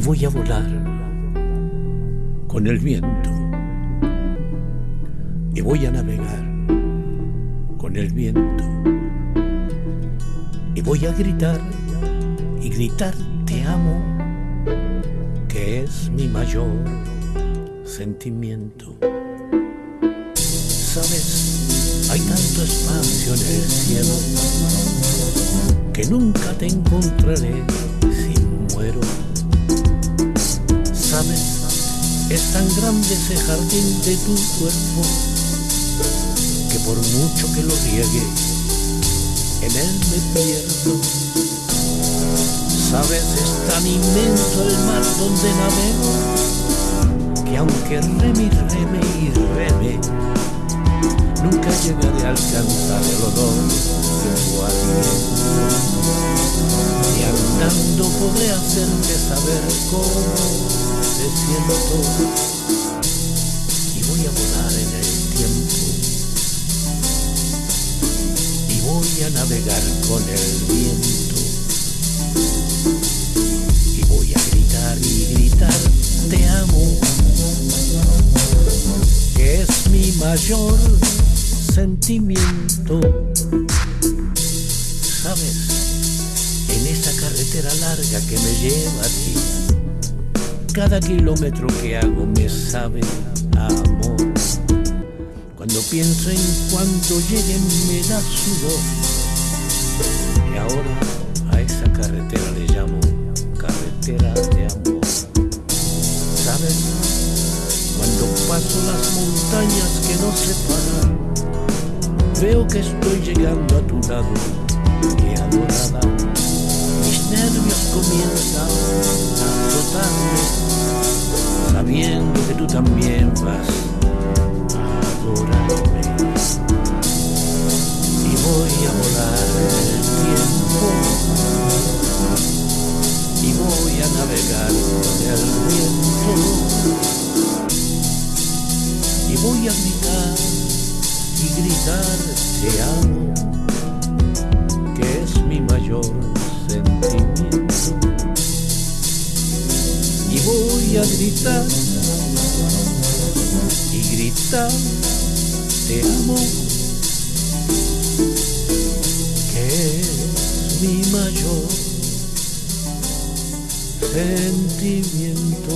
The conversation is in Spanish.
voy a volar con el viento. Y voy a navegar con el viento. Y voy a gritar y gritar te amo que es mi mayor sentimiento. Sabes hay tanto espacio en el cielo que nunca te encontraré si muero es tan grande ese jardín de tu cuerpo que por mucho que lo riegue, en él me pierdo. Sabes, es tan inmenso el mar donde navego que aunque reme y reme y reme, nunca llegaré a alcanzar el olor de tu aliento. Podré hacerte saber cómo te siento y voy a volar en el tiempo. Y voy a navegar con el viento. Y voy a gritar y gritar te amo que es mi mayor sentimiento. Sabes carretera larga que me lleva a ti cada kilómetro que hago me sabe a amor. Cuando pienso en cuando lleguen me da sudor. Y ahora a esa carretera le llamo carretera de amor. ¿Sabes? Cuando paso las montañas que nos separan, veo que estoy llegando a tu lado, sabiendo que tú también vas a adorarme. Y voy a volar el tiempo. Y voy a navegar con el viento. Y voy a gritar y gritar te amo, que es mi mayor sentimiento gritar y gritar te amo que es mi mayor sentimiento